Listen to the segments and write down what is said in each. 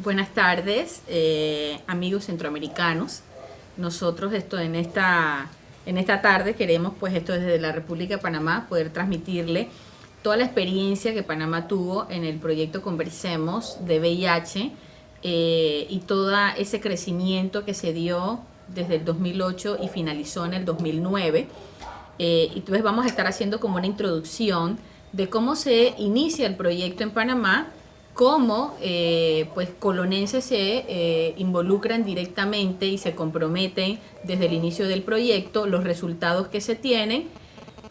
Buenas tardes, eh, amigos centroamericanos. Nosotros esto en esta, en esta tarde queremos, pues esto desde la República de Panamá, poder transmitirle toda la experiencia que Panamá tuvo en el proyecto Conversemos de VIH eh, y todo ese crecimiento que se dio desde el 2008 y finalizó en el 2009. Eh, y entonces vamos a estar haciendo como una introducción de cómo se inicia el proyecto en Panamá cómo eh, pues colonenses se eh, involucran directamente y se comprometen desde el inicio del proyecto, los resultados que se tienen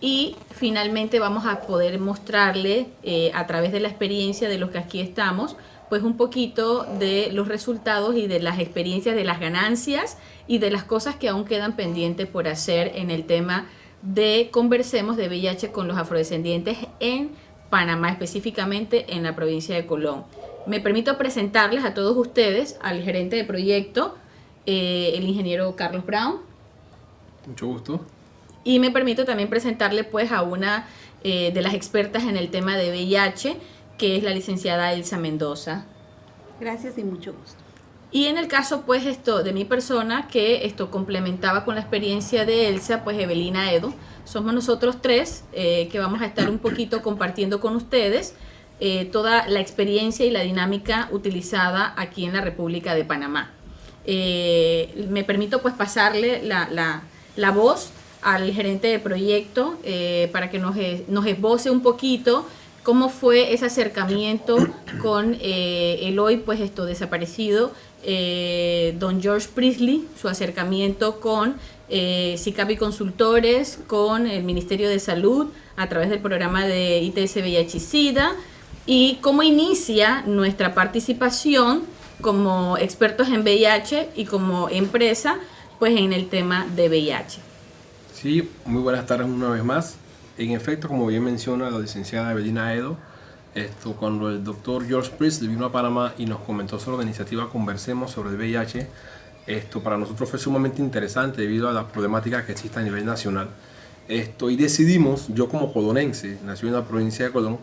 y finalmente vamos a poder mostrarle eh, a través de la experiencia de los que aquí estamos pues un poquito de los resultados y de las experiencias de las ganancias y de las cosas que aún quedan pendientes por hacer en el tema de Conversemos de VIH con los afrodescendientes en Panamá, específicamente en la provincia de Colón. Me permito presentarles a todos ustedes al gerente de proyecto, eh, el ingeniero Carlos Brown. Mucho gusto. Y me permito también presentarle pues a una eh, de las expertas en el tema de VIH, que es la licenciada Elsa Mendoza. Gracias y mucho gusto. Y en el caso pues esto de mi persona, que esto complementaba con la experiencia de Elsa, pues Evelina Edo, somos nosotros tres eh, que vamos a estar un poquito compartiendo con ustedes eh, toda la experiencia y la dinámica utilizada aquí en la República de Panamá. Eh, me permito pues pasarle la, la, voz al gerente de proyecto para que nos, nos esboce un poquito cómo fue ese acercamiento con el hoy pues esto desaparecido don George Priestley, su acercamiento con eh, SICAPI Consultores con el Ministerio de Salud a través del programa de ITS VIH SIDA y cómo inicia nuestra participación como expertos en VIH y como empresa pues en el tema de VIH. Sí, muy buenas tardes una vez más. En efecto, como bien menciona la licenciada Evelina Edo, esto, cuando el doctor George Priest vino a Panamá y nos comentó sobre la iniciativa Conversemos sobre el VIH, esto para nosotros fue sumamente interesante debido a la problemática que existe a nivel nacional. Esto, y decidimos, yo como colonense, nací en la provincia de Colón,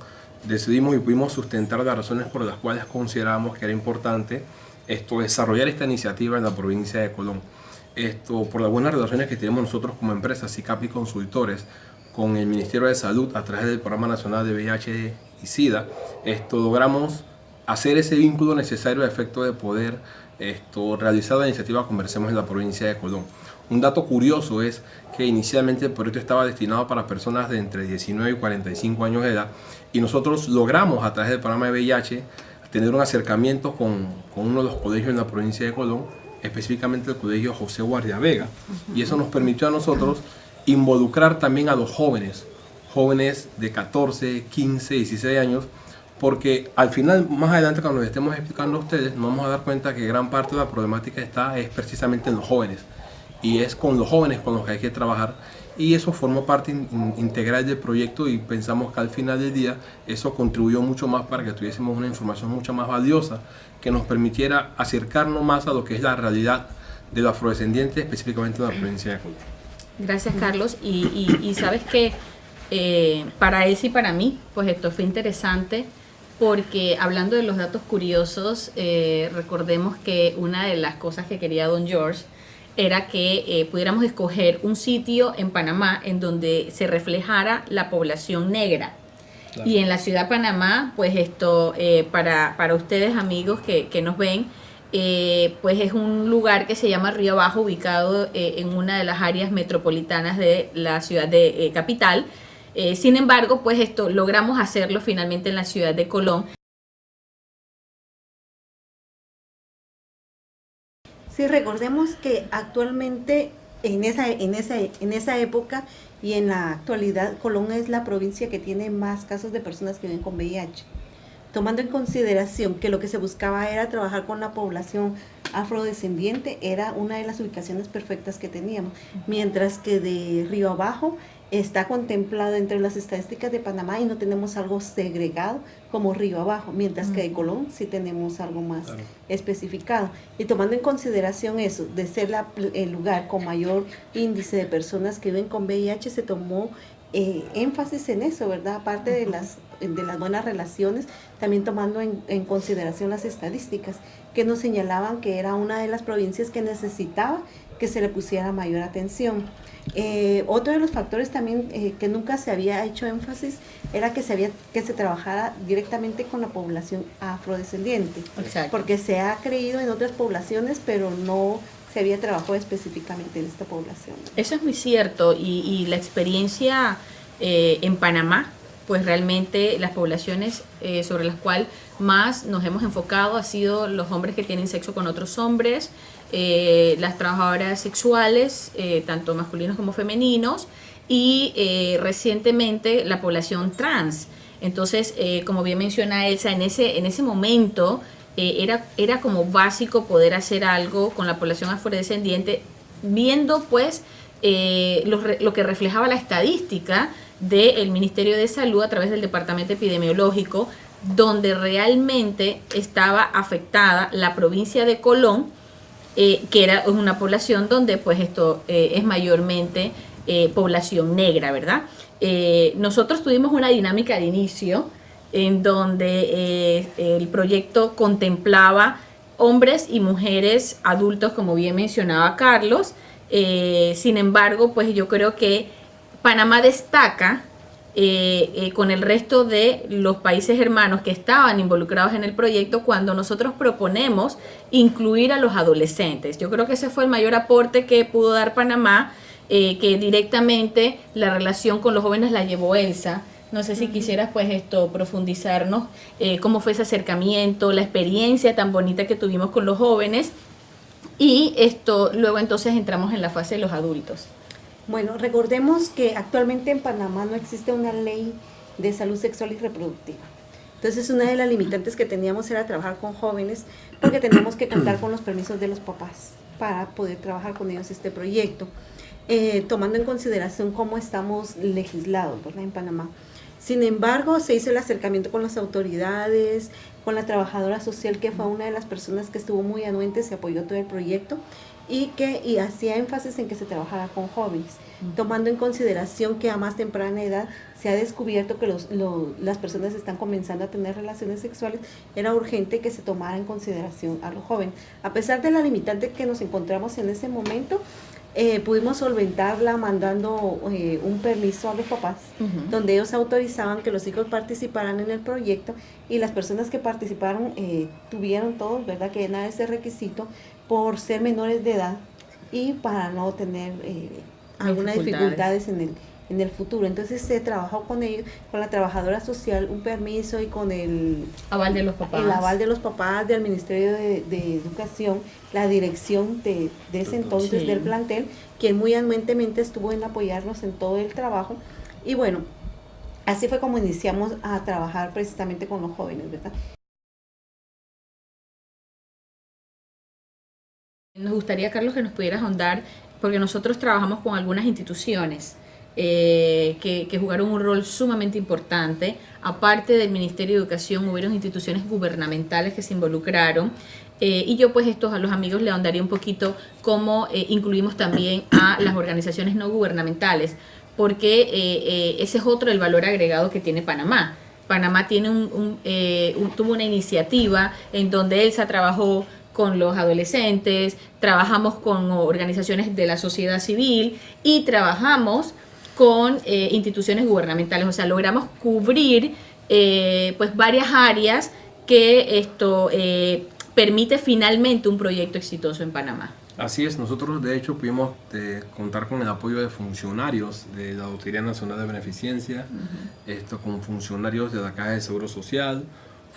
decidimos y pudimos sustentar las razones por las cuales consideramos que era importante esto, desarrollar esta iniciativa en la provincia de Colón. Esto, por las buenas relaciones que tenemos nosotros como empresa, SICAPI Consultores, con el Ministerio de Salud a través del Programa Nacional de VIH y SIDA, esto, logramos hacer ese vínculo necesario a efecto de poder esto, realizar la iniciativa Conversemos en la provincia de Colón. Un dato curioso es que inicialmente el proyecto estaba destinado para personas de entre 19 y 45 años de edad y nosotros logramos a través del programa de VIH tener un acercamiento con, con uno de los colegios en la provincia de Colón, específicamente el colegio José Guardia Vega y eso nos permitió a nosotros involucrar también a los jóvenes, jóvenes de 14, 15, 16 años porque al final, más adelante cuando nos estemos explicando a ustedes, nos vamos a dar cuenta que gran parte de la problemática está es precisamente en los jóvenes. Y es con los jóvenes con los que hay que trabajar. Y eso formó parte integral del proyecto y pensamos que al final del día eso contribuyó mucho más para que tuviésemos una información mucho más valiosa que nos permitiera acercarnos más a lo que es la realidad de los afrodescendientes, específicamente de la provincia de Colombia. Gracias Carlos. Y, sabes que eh, para él y para mí pues esto fue interesante porque hablando de los datos curiosos, eh, recordemos que una de las cosas que quería don George era que eh, pudiéramos escoger un sitio en Panamá en donde se reflejara la población negra. Y en la ciudad de Panamá, pues esto, eh, para, para, ustedes amigos que, que nos ven, pues es un lugar que se llama Río Abajo, ubicado en una de las áreas metropolitanas de la ciudad de Capital, eh, sin embargo, pues esto logramos hacerlo finalmente en la ciudad de Colón. Sí, recordemos que actualmente en esa, en, esa, en esa época y en la actualidad Colón es la provincia que tiene más casos de personas que viven con VIH. Tomando en consideración que lo que se buscaba era trabajar con la población afrodescendiente, era una de las ubicaciones perfectas que teníamos. Mientras que de Río Abajo está contemplado entre las estadísticas de Panamá y no tenemos algo segregado como río abajo, mientras que de Colón sí tenemos algo más especificado. Y tomando en consideración eso, de ser el lugar con mayor índice de personas que viven con VIH, se tomó eh, énfasis en eso, ¿verdad? Aparte de las, de las buenas relaciones, también tomando en, en, consideración las estadísticas que nos señalaban que era una de las provincias que necesitaba que se le pusiera mayor atención. Eh, otro de los factores también eh, que nunca se había hecho énfasis era que se, había, que se trabajara directamente con la población afrodescendiente, porque se ha creído en otras poblaciones, pero no se había trabajado específicamente en esta población. Eso es muy cierto y, la experiencia eh, en Panamá, pues realmente las poblaciones sobre las cuales más nos hemos enfocado ha sido los hombres que tienen sexo con otros hombres, eh, las trabajadoras sexuales, eh, tanto masculinos como femeninos, y eh, recientemente la población trans. Entonces, como bien menciona Elsa, en ese, en ese momento era, era como básico poder hacer algo con la población afrodescendiente, viendo pues lo, lo, que reflejaba la estadística del Ministerio de Salud a través del Departamento Epidemiológico, donde realmente estaba afectada la provincia de Colón, eh, que era una población donde pues esto eh, es mayormente eh, población negra, ¿verdad? nosotros tuvimos una dinámica de inicio en donde el proyecto contemplaba hombres y mujeres adultos, como bien mencionaba Carlos, sin embargo, pues yo creo que Panamá destaca eh, eh, con el resto de los países hermanos que estaban involucrados en el proyecto cuando nosotros proponemos incluir a los adolescentes. Yo creo que ese fue el mayor aporte que pudo dar Panamá, eh, que directamente la relación con los jóvenes la llevó Elsa. No sé si quisieras pues esto profundizarnos, cómo fue ese acercamiento, la experiencia tan bonita que tuvimos con los jóvenes y esto luego entonces entramos en la fase de los adultos. Bueno, recordemos que actualmente en Panamá no existe una ley de salud sexual y reproductiva. Entonces una de las limitantes que teníamos era trabajar con jóvenes porque teníamos que contar con los permisos de los papás para poder trabajar con ellos este proyecto, eh, tomando en consideración cómo estamos legislados en Panamá. Sin embargo, se hizo el acercamiento con las autoridades, con la trabajadora social, que fue una de las personas que estuvo muy anuente, se apoyó todo el proyecto y que y hacía énfasis en que se trabajara con jóvenes, tomando en consideración que a más temprana edad se ha descubierto que los, las personas están comenzando a tener relaciones sexuales, era urgente que se tomara en consideración a los jóvenes. A pesar de la limitante que nos encontramos en ese momento, eh, pudimos solventarla mandando eh, un permiso a los papás, donde ellos autorizaban que los hijos participaran en el proyecto y las personas que participaron eh, tuvieron todos, ¿verdad?, que llenar ese requisito por ser menores de edad y para no tener algunas dificultades en el en el futuro. Entonces se trabajó con ellos, con la trabajadora social, un permiso y con el aval de los papás. El aval de los papás, del Ministerio de, Educación, la dirección de, ese entonces del plantel, quien muy anuentemente estuvo en apoyarnos en todo el trabajo. Y bueno, así fue como iniciamos a trabajar precisamente con los jóvenes, ¿verdad? Nos gustaría, Carlos, que nos pudieras ahondar, porque nosotros trabajamos con algunas instituciones eh, que, jugaron un rol sumamente importante. Aparte del Ministerio de Educación, hubieron instituciones gubernamentales que se involucraron. Eh, y yo pues estos a los amigos le ahondaría un poquito cómo eh, incluimos también a las organizaciones no gubernamentales, porque ese es otro el valor agregado que tiene Panamá. Panamá tiene un, tuvo una iniciativa en donde Elsa trabajó con los adolescentes, trabajamos con organizaciones de la sociedad civil y trabajamos con eh, instituciones gubernamentales. O sea, logramos cubrir eh, pues varias áreas que esto eh, permite finalmente un proyecto exitoso en Panamá. Así es, nosotros de hecho pudimos contar con el apoyo de funcionarios de la Autoridad Nacional de Beneficencia, esto, con funcionarios de la Caja de Seguro Social,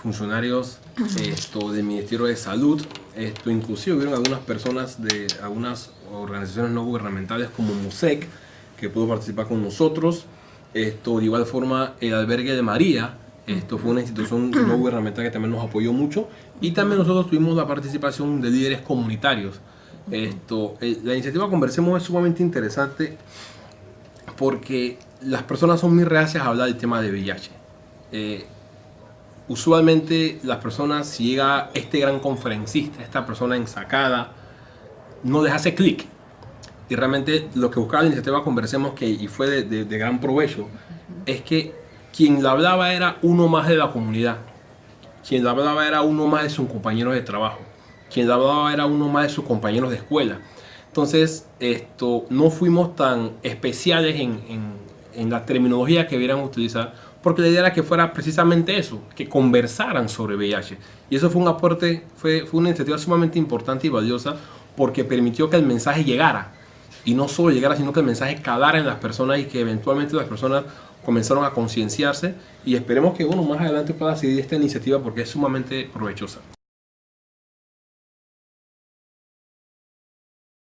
funcionarios esto, del Ministerio de Salud, esto, inclusive hubieron algunas personas de algunas organizaciones no gubernamentales como MUSEC, que pudo participar con nosotros. Esto, de igual forma, el albergue de María, esto fue una institución no gubernamental que también nos apoyó mucho. Y también nosotros tuvimos la participación de líderes comunitarios. Esto, eh, la iniciativa Conversemos es sumamente interesante porque las personas son muy reacias a hablar del tema de VIH. Eh, usualmente las personas, si llega este gran conferencista, esta persona ensacada, no les hace clic. Y realmente lo que buscaba la iniciativa Conversemos, que, y fue de, gran provecho, es que quien la hablaba era uno más de la comunidad, quien la hablaba era uno más de sus compañeros de trabajo, quien la hablaba era uno más de sus compañeros de escuela. Entonces, esto, no fuimos tan especiales en, en, en la terminología que debieran utilizar, porque la idea era que fuera precisamente eso, que conversaran sobre VIH. Y eso fue un aporte, fue, fue una iniciativa sumamente importante y valiosa, porque permitió que el mensaje llegara. Y no solo llegara, sino que el mensaje calara en las personas y que eventualmente las personas comenzaron a concienciarse y esperemos que uno más adelante pueda seguir esta iniciativa porque es sumamente provechosa.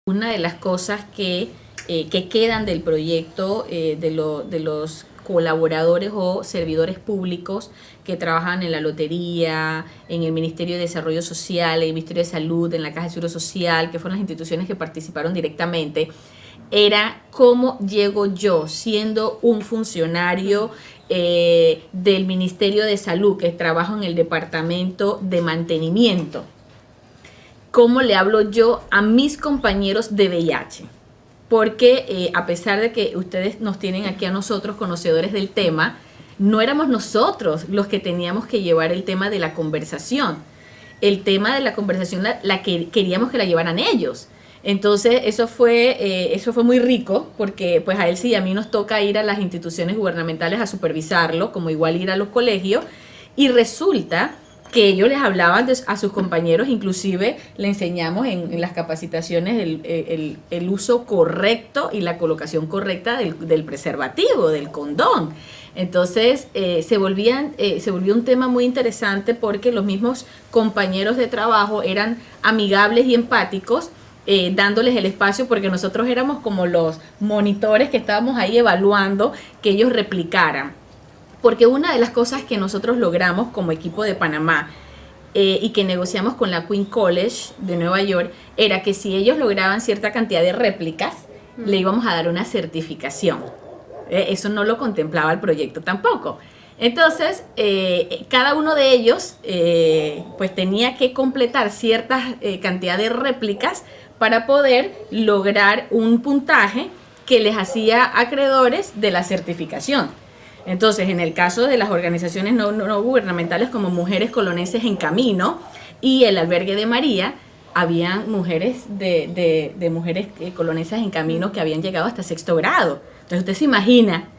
Una de las cosas que, eh, que quedan del proyecto eh, de, lo, de los colaboradores o servidores públicos que trabajan en la lotería, en el Ministerio de Desarrollo Social, en el Ministerio de Salud, en la Caja de Seguro Social, que fueron las instituciones que participaron directamente, era cómo llego yo siendo un funcionario eh, del Ministerio de Salud, que trabajo en el Departamento de Mantenimiento. ¿Cómo le hablo yo a mis compañeros de VIH? Porque eh, a pesar de que ustedes nos tienen aquí a nosotros conocedores del tema, no éramos nosotros los que teníamos que llevar el tema de la conversación. El tema de la conversación la, que queríamos que la llevaran ellos. Entonces, eso fue, eh, eso fue muy rico porque pues a él sí, a mí nos toca ir a las instituciones gubernamentales a supervisarlo, como igual ir a los colegios, y resulta que ellos les hablaban a sus compañeros, inclusive le enseñamos en, las capacitaciones el, uso correcto y la colocación correcta del, preservativo, del condón. Entonces eh, se, volvían, eh, volvió un tema muy interesante porque los mismos compañeros de trabajo eran amigables y empáticos eh, dándoles el espacio porque nosotros éramos como los monitores que estábamos ahí evaluando que ellos replicaran. Porque una de las cosas que nosotros logramos como equipo de Panamá eh, y que negociamos con la Queen College de Nueva York era que si ellos lograban cierta cantidad de réplicas, le íbamos a dar una certificación. Eh, eso no lo contemplaba el proyecto tampoco. Entonces, cada uno de ellos pues tenía que completar cierta cantidad de réplicas para poder lograr un puntaje que les hacía acreedores de la certificación. Entonces, en el caso de las organizaciones no, gubernamentales como Mujeres Coloneses en Camino y el Albergue de María, habían mujeres de, mujeres eh, colonesas en camino que habían llegado hasta sexto grado. Entonces usted se imagina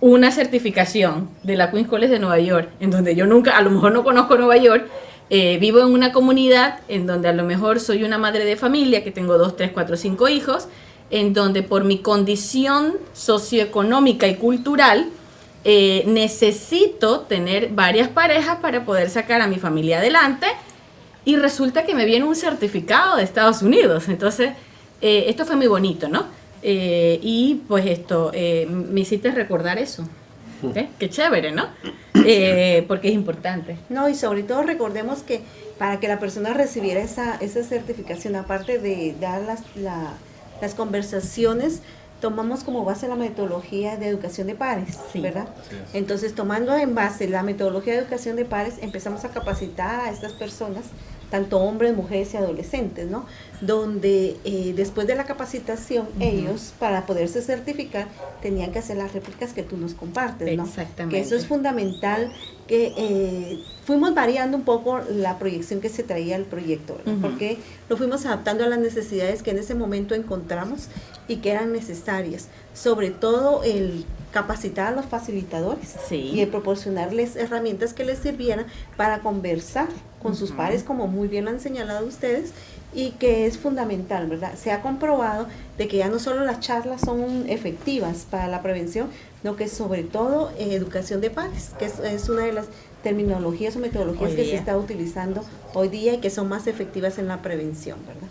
una certificación de la Queen's College de Nueva York, en donde yo nunca, a lo mejor no conozco Nueva York, eh, vivo en una comunidad en donde a lo mejor soy una madre de familia, que tengo dos, tres, cuatro, cinco hijos, en donde por mi condición socioeconómica y cultural eh, necesito tener varias parejas para poder sacar a mi familia adelante y resulta que me viene un certificado de Estados Unidos. Entonces, eh, esto fue muy bonito, ¿no? y pues esto, me hiciste recordar eso. ¿Eh? Qué chévere, ¿no? Eh, porque es importante. No, y sobre todo recordemos que para que la persona recibiera esa, esa certificación, aparte de dar las, las conversaciones, tomamos como base la metodología de educación de pares, ¿verdad? Entonces, tomando en base la metodología de educación de pares, empezamos a capacitar a estas personas tanto hombres, mujeres y adolescentes, ¿no? Donde eh, después de la capacitación, ellos, para poderse certificar, tenían que hacer las réplicas que tú nos compartes, ¿no? Exactamente. Que eso es fundamental, que eh, fuimos variando un poco la proyección que se traía al proyecto, Porque lo fuimos adaptando a las necesidades que en ese momento encontramos y que eran necesarias. Sobre todo el capacitar a los facilitadores y el proporcionarles herramientas que les sirvieran para conversar con sus pares, como muy bien lo han señalado ustedes, y que es fundamental, ¿verdad? Se ha comprobado de que ya no solo las charlas son efectivas para la prevención, sino que sobre todo en educación de pares, que es, una de las terminologías o metodologías que se está utilizando hoy día y que son más efectivas en la prevención, ¿verdad?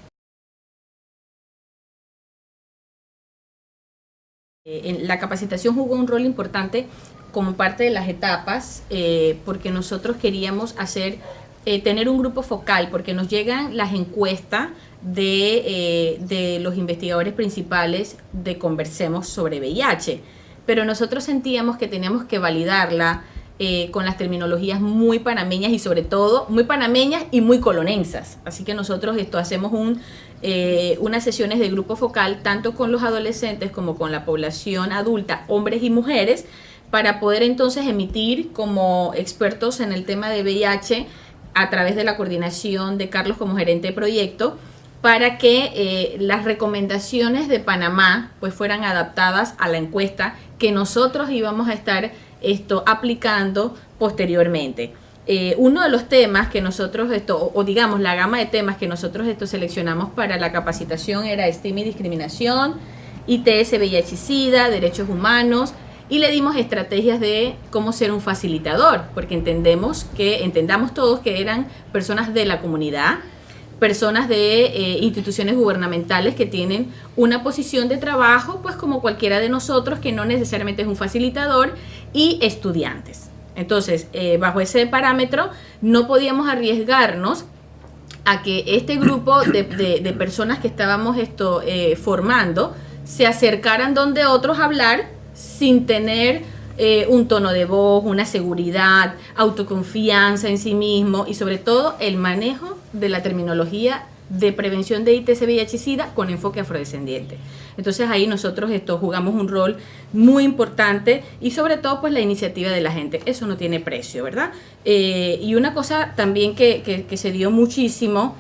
Eh, la capacitación jugó un rol importante como parte de las etapas, eh, porque nosotros queríamos hacer eh, tener un grupo focal, porque nos llegan las encuestas de, eh, de, los investigadores principales de Conversemos sobre VIH, pero nosotros sentíamos que teníamos que validarla eh, con las terminologías muy panameñas y sobre todo muy panameñas y muy colonensas. Así que nosotros esto hacemos un, unas sesiones de grupo focal tanto con los adolescentes como con la población adulta, hombres y mujeres, para poder entonces emitir como expertos en el tema de VIH a través de la coordinación de Carlos como gerente de proyecto, para que eh, las recomendaciones de Panamá pues fueran adaptadas a la encuesta que nosotros íbamos a estar esto aplicando posteriormente. Eh, uno de los temas que nosotros, esto, o, digamos la gama de temas que nosotros esto seleccionamos para la capacitación era estima y discriminación, ITS, VIH SIDA, derechos humanos, y le dimos estrategias de cómo ser un facilitador, porque entendemos que, entendamos todos que eran personas de la comunidad, personas de eh, instituciones gubernamentales que tienen una posición de trabajo, pues como cualquiera de nosotros, que no necesariamente es un facilitador, y estudiantes. Entonces, eh, bajo ese parámetro, no podíamos arriesgarnos a que este grupo de, personas que estábamos esto, eh, formando se acercaran donde otros a hablar sin tener eh, un tono de voz, una seguridad, autoconfianza en sí mismo y sobre todo el manejo de la terminología de prevención de ITS VIH con enfoque afrodescendiente. Entonces ahí nosotros esto, jugamos un rol muy importante y sobre todo pues la iniciativa de la gente, eso no tiene precio, ¿verdad? Eh, y una cosa también que, se dio muchísimo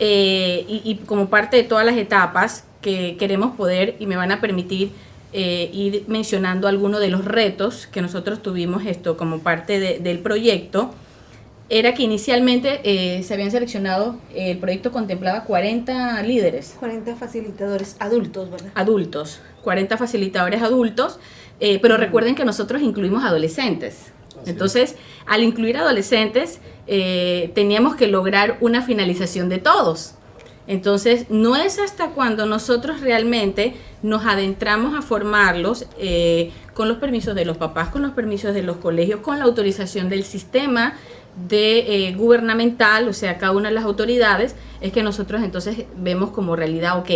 eh, y, como parte de todas las etapas que queremos poder y me van a permitir eh, ir mencionando algunos de los retos que nosotros tuvimos esto como parte del proyecto, era que inicialmente eh, se habían seleccionado, el proyecto contemplaba 40 líderes. 40 facilitadores adultos, ¿verdad? Adultos, 40 facilitadores adultos, eh, pero recuerden que nosotros incluimos adolescentes. Entonces, al incluir adolescentes, eh, teníamos que lograr una finalización de todos. Entonces, no es hasta cuando nosotros realmente nos adentramos a formarlos con los permisos de los papás, con los permisos de los colegios, con la autorización del sistema de eh, gubernamental, o sea, cada una de las autoridades, es que nosotros entonces vemos como realidad, ok,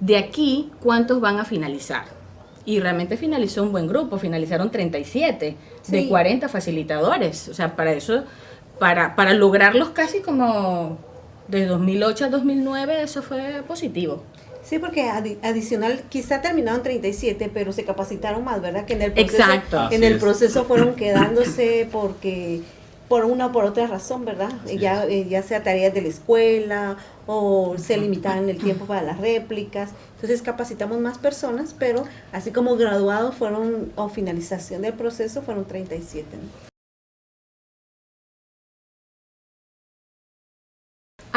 de aquí, ¿cuántos van a finalizar? Y realmente finalizó un buen grupo, finalizaron 37 de 40 facilitadores, o sea, para eso, para, para lograrlos casi como de 2008 a 2009, eso fue positivo. Sí, porque adicional, quizá terminaron 37, pero se capacitaron más, ¿verdad? Que en el proceso, Exacto. En el proceso fueron quedándose porque por una o por otra razón, ¿verdad? Ya, eh, ya sea tareas de la escuela o se limitaban el tiempo para las réplicas. Entonces capacitamos más personas, pero así como graduados fueron, o finalización del proceso, fueron 37.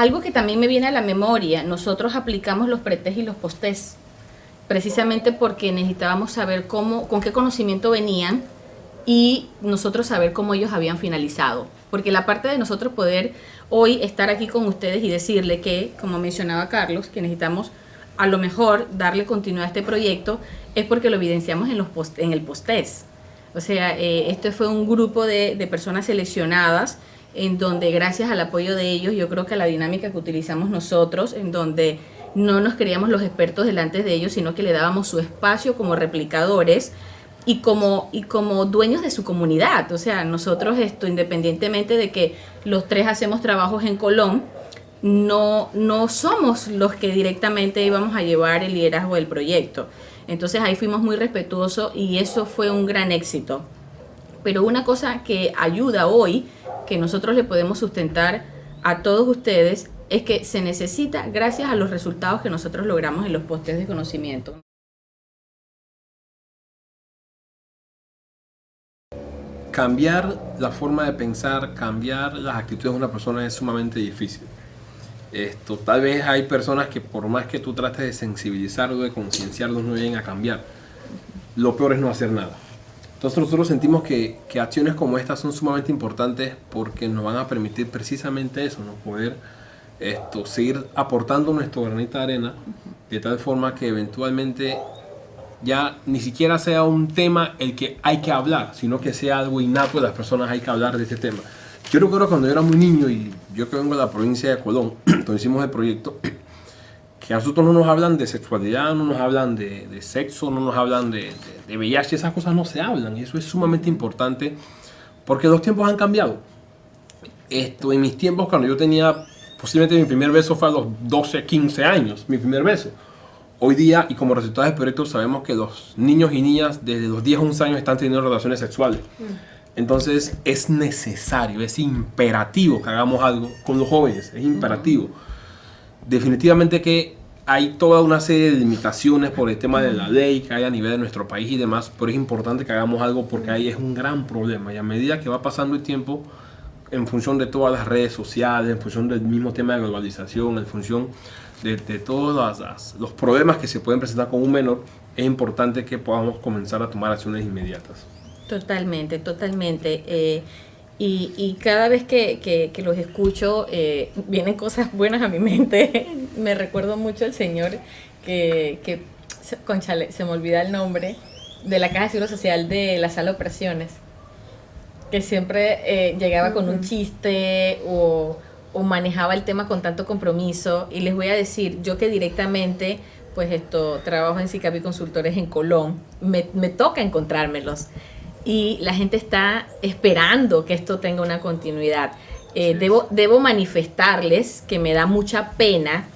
Algo que también me viene a la memoria, nosotros aplicamos los pretest y los postes precisamente porque necesitábamos saber cómo, con qué conocimiento venían y nosotros saber cómo ellos habían finalizado. Porque la parte de nosotros poder hoy estar aquí con ustedes y decirle que, como mencionaba Carlos, que necesitamos a lo mejor darle continuidad a este proyecto es porque lo evidenciamos en, los post en el postés. O sea, eh, este fue un grupo de personas seleccionadas en donde gracias al apoyo de ellos, yo creo que la dinámica que utilizamos nosotros, en donde no nos creíamos los expertos delante de ellos, sino que le dábamos su espacio como replicadores, y como, y como dueños de su comunidad. O sea, nosotros esto, independientemente de que los tres hacemos trabajos en Colón, no, no somos los que directamente íbamos a llevar el liderazgo del proyecto. Entonces ahí fuimos muy respetuosos y eso fue un gran éxito. Pero una cosa que ayuda hoy, que nosotros le podemos sustentar a todos ustedes, es que se necesita gracias a los resultados que nosotros logramos en los postes de conocimiento. cambiar la forma de pensar, cambiar las actitudes de una persona es sumamente difícil. Esto, tal vez hay personas que por más que tú trates de sensibilizarlos, de concienciarlos, no lleguen a cambiar. Lo peor es no hacer nada. Entonces nosotros sentimos que, que, acciones como estas son sumamente importantes porque nos van a permitir precisamente eso, ¿no? poder esto, seguir aportando nuestro granito de arena de tal forma que eventualmente ya ni siquiera sea un tema el que hay que hablar, sino que sea algo innato de las personas hay que hablar de este tema. Yo recuerdo cuando yo era muy niño y yo que vengo de la provincia de Colón, donde hicimos el proyecto, que a nosotros no nos hablan de sexualidad, no nos hablan de, sexo, no nos hablan de, de, VIH, esas cosas no se hablan y eso es sumamente importante Porque los tiempos han cambiado. Esto, en mis tiempos, cuando yo tenía, posiblemente mi primer beso fue a los 12, 15 años, mi primer beso. Hoy día, y como resultado del proyecto, sabemos que los niños y niñas desde los 10 a 11 años están teniendo relaciones sexuales. Entonces es necesario, es imperativo que hagamos algo con los jóvenes, es imperativo. Definitivamente que hay toda una serie de limitaciones por el tema de la ley que hay a nivel de nuestro país y demás, pero es importante que hagamos algo porque ahí es un gran problema y a medida que va pasando el tiempo, en función de todas las redes sociales, en función del mismo tema de globalización, en función de, de todos los problemas que se pueden presentar con un menor, es importante que podamos comenzar a tomar acciones inmediatas. Totalmente, totalmente. eh, y, y cada vez que, que- que los escucho, eh, vienen cosas buenas a mi mente. me recuerdo mucho el señor que, que se- conchale, se me olvida el nombre, de la Caja de Seguro Social de la sala de operaciones, que siempre eh, llegaba con un chiste o, o manejaba el tema con tanto compromiso. Y les voy a decir, yo que directamente, pues esto, trabajo en SICAPI Consultores en Colón, me, me toca encontrármelos. Y la gente está esperando que esto tenga una continuidad. Eh, debo, debo manifestarles que me da mucha pena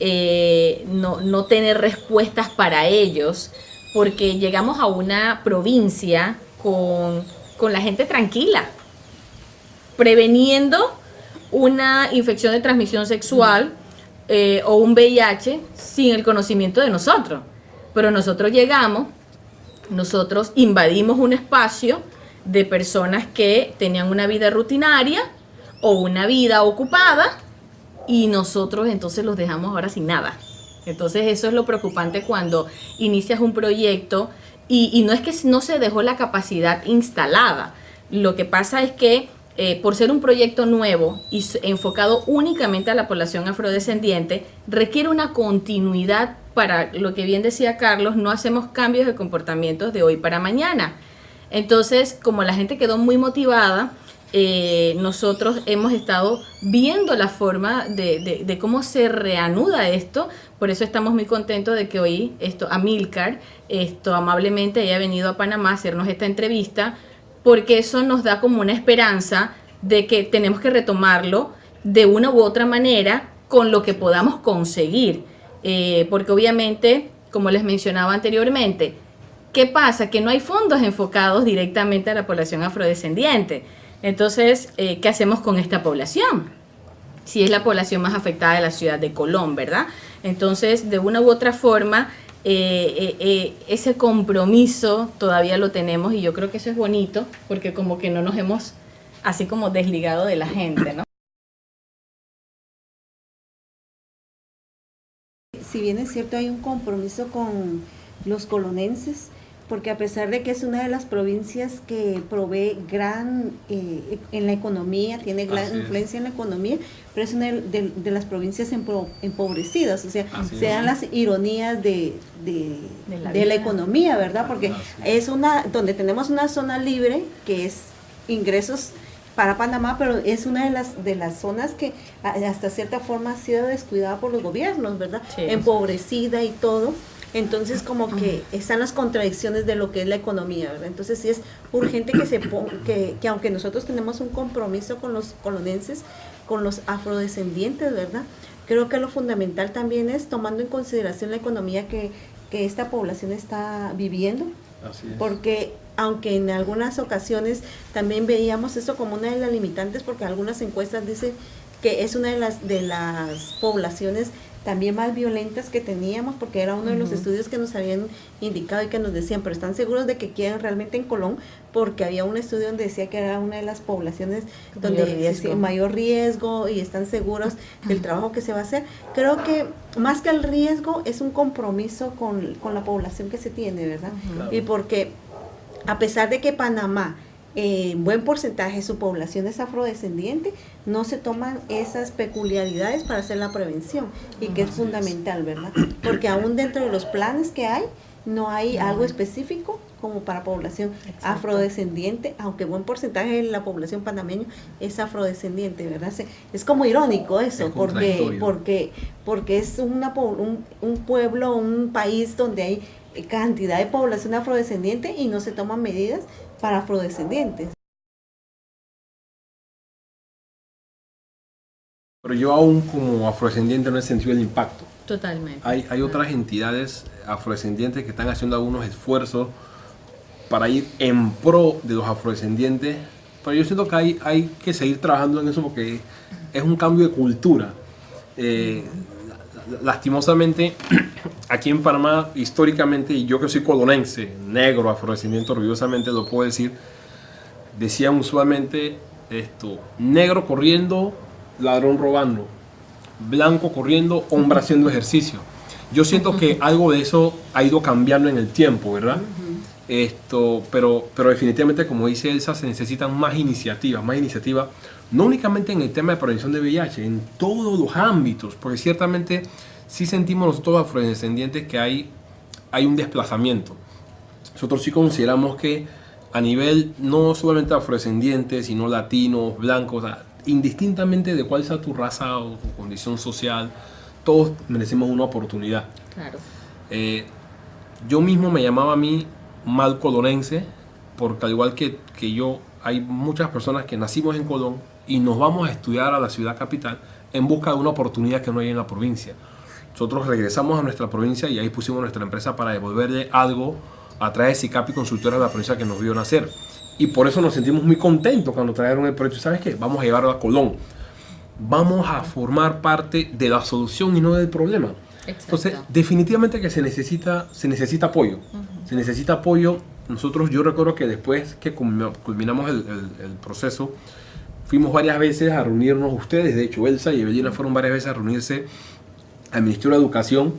eh, no, no tener respuestas para ellos, porque llegamos a una provincia con, con la gente tranquila, preveniendo una infección de transmisión sexual eh, o un VIH sin el conocimiento de nosotros. Pero nosotros llegamos, nosotros invadimos un espacio de personas que tenían una vida rutinaria o una vida ocupada y nosotros entonces los dejamos ahora sin nada. Entonces eso es lo preocupante cuando inicias un proyecto y, no es que no se dejó la capacidad instalada. Lo que pasa es que eh, por ser un proyecto nuevo y enfocado únicamente a la población afrodescendiente, requiere una continuidad para lo que bien decía Carlos, no hacemos cambios de comportamientos de hoy para mañana. Entonces, como la gente quedó muy motivada, eh, nosotros hemos estado viendo la forma de, cómo se reanuda esto. Por eso estamos muy contentos de que hoy esto, Amilcar esto, amablemente haya venido a Panamá a hacernos esta entrevista, porque eso nos da como una esperanza de que tenemos que retomarlo de una u otra manera con lo que podamos conseguir. Eh, porque obviamente, como les mencionaba anteriormente, ¿Qué pasa? Que no hay fondos enfocados directamente a la población afrodescendiente. Entonces, eh, ¿qué hacemos con esta población? Si es la población más afectada de la ciudad de Colón, ¿verdad? Entonces, de una u otra forma, eh, ese compromiso todavía lo tenemos y yo creo que eso es bonito porque como que no nos hemos así como desligado de la gente, ¿no? Si bien es cierto, hay un compromiso con los colonenses, porque a pesar de que es una de las provincias que provee gran eh, en la economía, tiene gran Así es. influencia en la economía, pero es una de, de- de las provincias empobrecidas, o sea, Así se es. dan las ironías de, de, De la de la economía, ¿verdad? Porque Así es una, donde tenemos una zona libre, que es ingresos para Panamá, pero es una de las de las zonas que hasta cierta forma ha sido descuidada por los gobiernos, ¿verdad? Sí. Empobrecida y todo. Entonces como que están las contradicciones de lo que es la economía, ¿verdad? Entonces sí es urgente que se que, que aunque nosotros tenemos un compromiso con los colonenses, con los afrodescendientes, ¿verdad? Creo que lo fundamental también es tomando en consideración la economía que, que esta población está viviendo, Así es. porque aunque en algunas ocasiones también veíamos esto como una de las limitantes, porque algunas encuestas dicen que es una de las de las poblaciones también más violentas que teníamos, porque era uno de los estudios que nos habían indicado y que nos decían, pero están seguros de que quieren realmente en Colón, porque había un estudio donde decía que era una de las poblaciones donde mayor mayor riesgo y están seguros del trabajo que se va a hacer. Creo que más que el riesgo es un compromiso con, con la población que se tiene, ¿verdad? Y porque a pesar de que Panamá, eh, en buen porcentaje de su población es afrodescendiente, no se toman esas peculiaridades para hacer la prevención y que es fundamental, ¿verdad? Porque aún dentro de los planes que hay, no hay algo específico como para población Exacto. afrodescendiente, aunque buen porcentaje de la población panameña es afrodescendiente, ¿verdad? Es como irónico eso, Es porque, porque, porque es una, un, un pueblo, un país donde hay cantidad de población afrodescendiente y no se toman medidas para afrodescendientes. Pero yo aún como afrodescendiente no he sentido el impacto. Totalmente. Hay, otras entidades afrodescendientes que están haciendo algunos esfuerzos para ir en pro de los afrodescendientes, pero yo siento que hay, hay que seguir trabajando en eso porque es un cambio de cultura. Eh, lastimosamente, aquí en Panamá, históricamente, y yo que soy colonense, negro, afrodescendiente, orgullosamente lo puedo decir, decían usualmente esto, negro corriendo, ladrón robando, blanco corriendo, hombre haciendo ejercicio. Yo siento que algo de eso ha ido cambiando en el tiempo, ¿verdad? Esto, pero, pero definitivamente, como dice Elsa, se necesitan más iniciativas, más iniciativas, no únicamente en el tema de prevención de VIH, en todos los ámbitos, porque ciertamente sí sentimos nosotros afrodescendientes que hay, hay un desplazamiento. Nosotros sí consideramos que a nivel no solamente afrodescendientes, sino latinos, blancos, indistintamente de cuál sea tu raza o tu condición social, todos merecemos una oportunidad. Claro. Eh, yo mismo me llamaba a mí mal colonense, porque al igual que, que yo, hay muchas personas que nacimos en Colón y nos vamos a estudiar a la ciudad capital en busca de una oportunidad que no hay en la provincia. Nosotros regresamos a nuestra provincia y ahí pusimos nuestra empresa para devolverle algo a través de SICAPI Consultora de la provincia que nos vio nacer. Y por eso nos sentimos muy contentos cuando trajeron el proyecto. ¿Sabes qué? Vamos a llevarlo a Colón vamos a formar parte de la solución y no del problema. Entonces, definitivamente que se necesita, se necesita apoyo. Se necesita apoyo. Nosotros, yo recuerdo que después que culminamos el, proceso, fuimos varias veces a reunirnos, ustedes, de hecho, Elsa y Evelina fueron varias veces a reunirse al Ministerio de Educación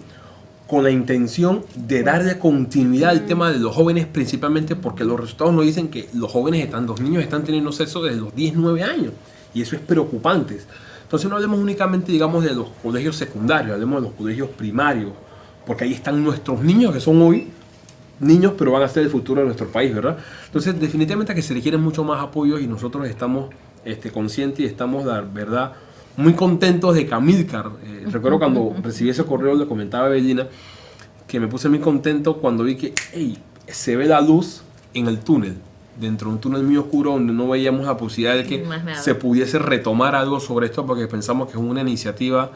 con la intención de darle continuidad al tema de los jóvenes, principalmente porque los resultados nos dicen que los jóvenes están, los niños están teniendo sexo desde los 10, 9 años. Y eso es preocupante. Entonces no hablemos únicamente, digamos, de los colegios secundarios, hablemos de los colegios primarios, porque ahí están nuestros niños, que son hoy niños, pero van a ser el futuro de nuestro país, ¿verdad? Entonces, definitivamente que se requieren mucho más apoyo y nosotros estamos este, conscientes y estamos, la verdad, muy contentos de Camilcar. Eh, recuerdo cuando recibí ese correo, le comentaba a Bellina, que me puse muy contento cuando vi que, hey, se ve la luz en el túnel dentro de un túnel muy oscuro donde no veíamos la posibilidad de que se pudiese retomar algo sobre esto porque pensamos que es una iniciativa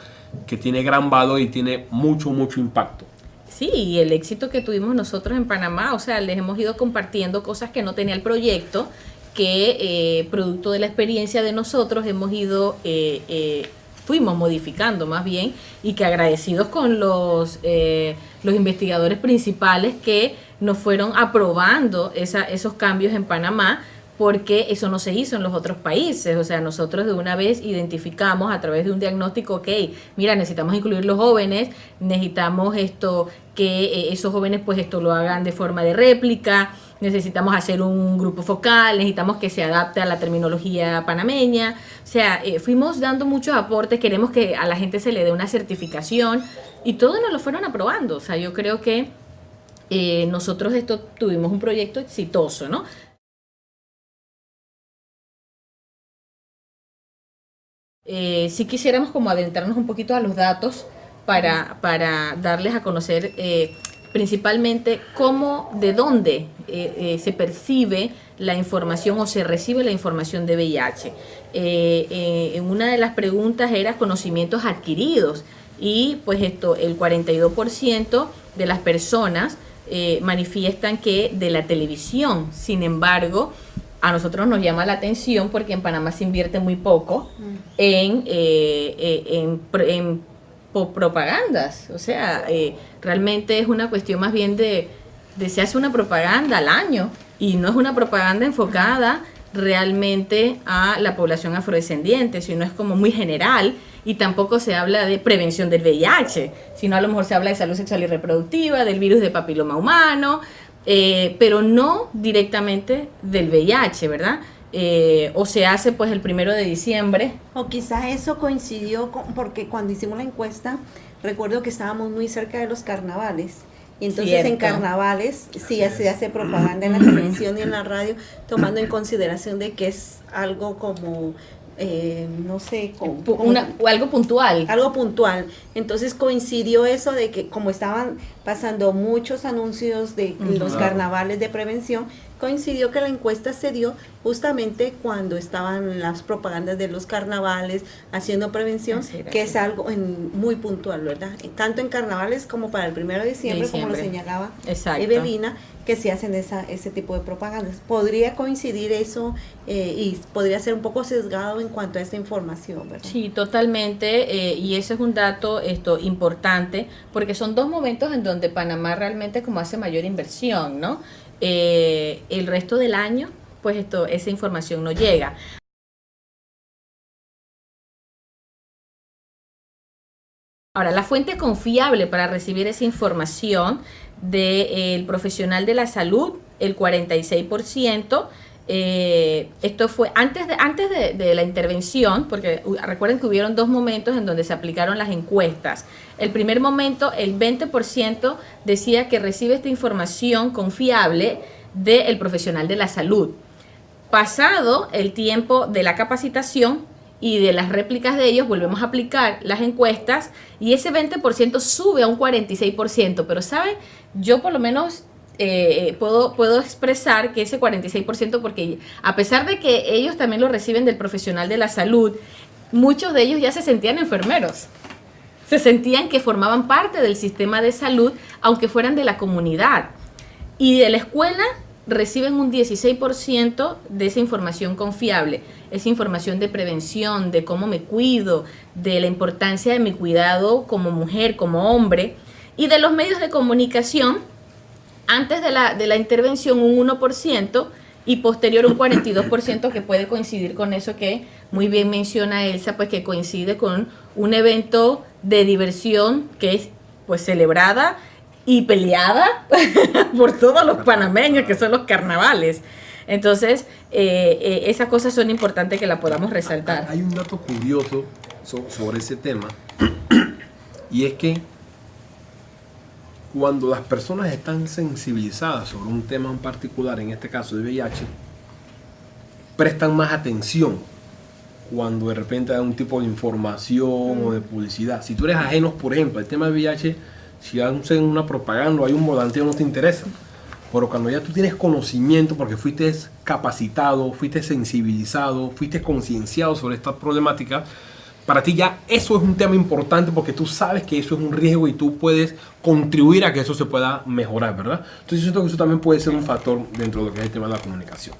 que tiene gran valor y tiene mucho, mucho impacto. Sí, y el éxito que tuvimos nosotros en Panamá, o sea, les hemos ido compartiendo cosas que no tenía el proyecto, que eh, producto de la experiencia de nosotros hemos ido, eh, eh, fuimos modificando más bien, y que agradecidos con los, los investigadores principales que nos fueron aprobando esos cambios en Panamá porque eso no se hizo en los otros países. O sea, nosotros de una vez identificamos a través de un diagnóstico, ok, mira, necesitamos incluir los jóvenes, necesitamos esto, que eh, esos jóvenes pues esto lo hagan de forma de réplica, necesitamos hacer un grupo focal, necesitamos que se adapte a la terminología panameña. O sea, eh, fuimos dando muchos aportes, queremos que a la gente se le dé una certificación y todos nos lo fueron aprobando. O sea, yo creo que eh, nosotros esto tuvimos un proyecto exitoso, ¿no? Eh, si quisiéramos como adentrarnos un poquito a los datos para, para darles a conocer eh, principalmente cómo, de dónde se percibe la información o se recibe la información de VIH. en una de las preguntas era conocimientos adquiridos y pues esto, el 42% de las personas eh, manifiestan que de la televisión. Sin embargo, a nosotros nos llama la atención porque en Panamá se invierte muy poco mm. en, eh, eh, en, propagandas. O sea, realmente es una cuestión más bien de, de se hace una propaganda al año y no es una propaganda enfocada realmente a la población afrodescendiente, sino es como muy general y tampoco se habla de prevención del VIH, sino a lo mejor se habla de salud sexual y reproductiva, del virus de papiloma humano, eh, pero no directamente del VIH, ¿verdad? Eh, o se hace pues el primero de diciembre. O quizás eso coincidió con, porque cuando hicimos la encuesta, recuerdo que estábamos muy cerca de los carnavales. Y entonces en carnavales sí se hace propaganda en la televisión y en la radio, tomando en consideración de que es algo como eh, no sé, algo puntual. Algo puntual. Entonces coincidió eso de que como estaban pasando muchos anuncios de los carnavales de prevención, coincidió que la encuesta se dio justamente cuando estaban las propagandas de los carnavales haciendo prevención, que es algo muy puntual, ¿verdad? Tanto en carnavales como para el primero de diciembre, como lo señalaba Evelina, que se hacen esa, ese tipo de propagandas. Podría coincidir eso eh, y podría ser un poco sesgado en cuanto a esa información, ¿verdad? Sí, totalmente, eh, y ese es un dato esto importante, porque son dos momentos en donde Panamá realmente como hace mayor inversión, ¿no? Eh, el resto del año, pues esto, esa información no llega. Ahora, la fuente confiable para recibir esa información del profesional de la salud, el 46%, eh, esto fue antes, de, antes de, la intervención, porque recuerden que hubieron dos momentos en donde se aplicaron las encuestas. El primer momento, el 20% decía que recibe esta información confiable del profesional de la salud. Pasado el tiempo de la capacitación y de las réplicas de ellos, volvemos a aplicar las encuestas y ese 20% sube a un 46%. Pero, ¿saben? Yo por lo menos eh, puedo, puedo expresar que ese 46%, porque a pesar de que ellos también lo reciben del profesional de la salud, muchos de ellos ya se sentían enfermeros. Se sentían que formaban parte del sistema de salud, aunque fueran de la comunidad. Y de la escuela reciben un 16% de esa información confiable, esa información de prevención, de cómo me cuido, de la importancia de mi cuidado como mujer, como hombre, y de los medios de comunicación antes de la, de la intervención un 1% y posterior un 42% que puede coincidir con eso que muy bien menciona Elsa, pues que coincide con un evento de diversión que es pues celebrada y peleada por todos los panameños que son los carnavales. Entonces, eh, eh, esas cosas son importantes que la podamos resaltar. Hay un dato curioso sobre ese tema y es que cuando las personas están sensibilizadas sobre un tema en particular, en este caso de VIH, prestan más atención cuando de repente hay un tipo de información o de publicidad. Si tú eres ajeno, por ejemplo, al tema de VIH, si hacen una propaganda o hay un volanteo no te interesa. Pero cuando ya tú tienes conocimiento porque fuiste capacitado, fuiste sensibilizado, fuiste concienciado sobre esta problemática, para ti ya eso es un tema importante porque tú sabes que eso es un riesgo y tú puedes contribuir a que eso se pueda mejorar, ¿verdad? Entonces yo siento que eso también puede ser un factor dentro de lo que es el tema de la comunicación.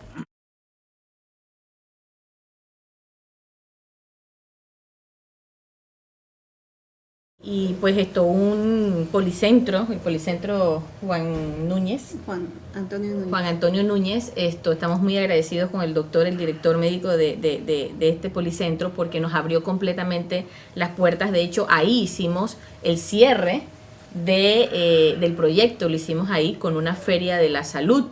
Y pues esto, un policentro, el policentro Juan Núñez. Juan Antonio Núñez. Juan Antonio Núñez, esto, estamos muy agradecidos con el doctor, el director médico de, de, de, este policentro, porque nos abrió completamente las puertas. De hecho, ahí hicimos el cierre de, eh, del proyecto, lo hicimos ahí con una feria de la salud,